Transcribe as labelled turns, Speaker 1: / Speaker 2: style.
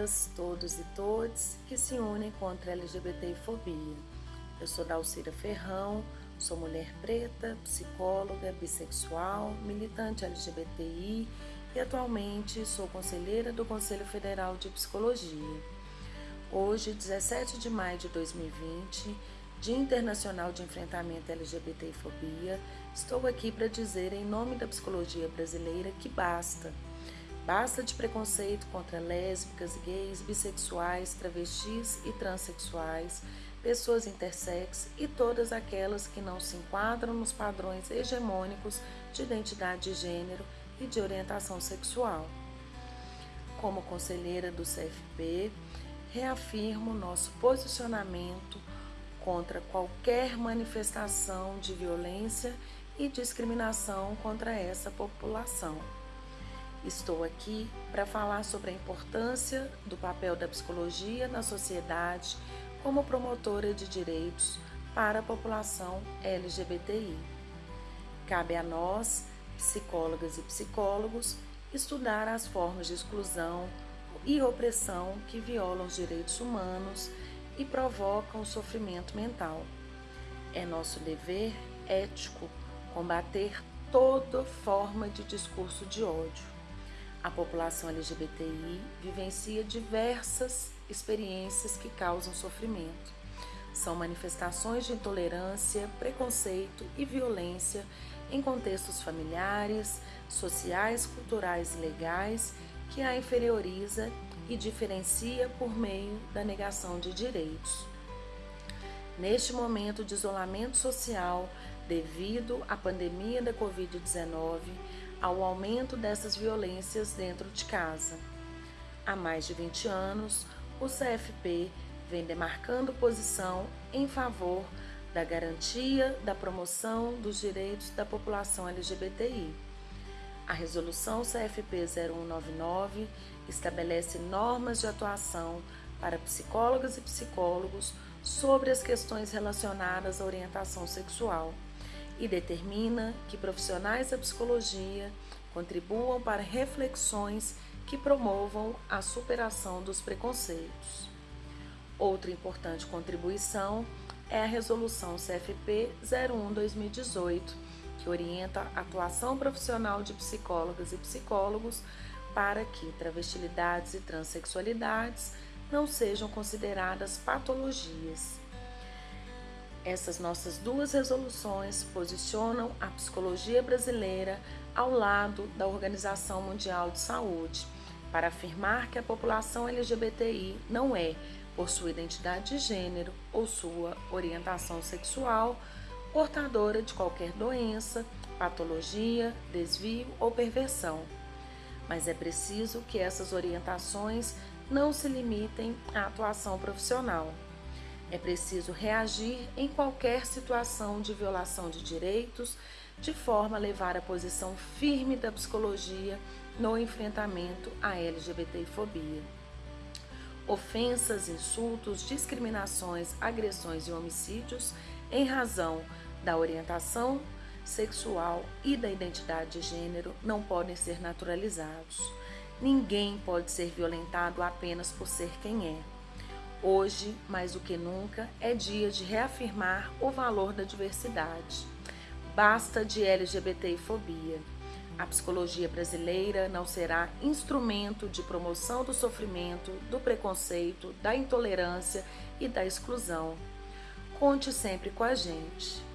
Speaker 1: todas, todos e todes que se unem contra a LGBTfobia. Eu sou Dalcira Ferrão, sou mulher preta, psicóloga, bissexual, militante LGBTI e atualmente sou conselheira do Conselho Federal de Psicologia. Hoje, 17 de maio de 2020, Dia Internacional de Enfrentamento à LGBTfobia, estou aqui para dizer em nome da psicologia brasileira que basta Basta de preconceito contra lésbicas, gays, bissexuais, travestis e transexuais, pessoas intersex e todas aquelas que não se enquadram nos padrões hegemônicos de identidade de gênero e de orientação sexual. Como conselheira do CFP, reafirmo nosso posicionamento contra qualquer manifestação de violência e discriminação contra essa população. Estou aqui para falar sobre a importância do papel da psicologia na sociedade como promotora de direitos para a população LGBTI. Cabe a nós, psicólogas e psicólogos, estudar as formas de exclusão e opressão que violam os direitos humanos e provocam sofrimento mental. É nosso dever ético combater toda forma de discurso de ódio a população LGBTI vivencia diversas experiências que causam sofrimento. São manifestações de intolerância, preconceito e violência em contextos familiares, sociais, culturais e legais que a inferioriza e diferencia por meio da negação de direitos. Neste momento de isolamento social devido à pandemia da Covid-19, ao aumento dessas violências dentro de casa. Há mais de 20 anos, o CFP vem demarcando posição em favor da garantia da promoção dos direitos da população LGBTI. A resolução CFP 0199 estabelece normas de atuação para psicólogas e psicólogos sobre as questões relacionadas à orientação sexual e determina que profissionais da psicologia contribuam para reflexões que promovam a superação dos preconceitos. Outra importante contribuição é a Resolução CFP 01-2018, que orienta a atuação profissional de psicólogas e psicólogos para que travestilidades e transexualidades não sejam consideradas patologias. Essas nossas duas resoluções posicionam a psicologia brasileira ao lado da Organização Mundial de Saúde para afirmar que a população LGBTI não é, por sua identidade de gênero ou sua orientação sexual, portadora de qualquer doença, patologia, desvio ou perversão. Mas é preciso que essas orientações não se limitem à atuação profissional. É preciso reagir em qualquer situação de violação de direitos, de forma a levar a posição firme da psicologia no enfrentamento à LGBTfobia. Ofensas, insultos, discriminações, agressões e homicídios em razão da orientação sexual e da identidade de gênero não podem ser naturalizados. Ninguém pode ser violentado apenas por ser quem é. Hoje, mais do que nunca, é dia de reafirmar o valor da diversidade. Basta de LGBTfobia. A psicologia brasileira não será instrumento de promoção do sofrimento, do preconceito, da intolerância e da exclusão. Conte sempre com a gente.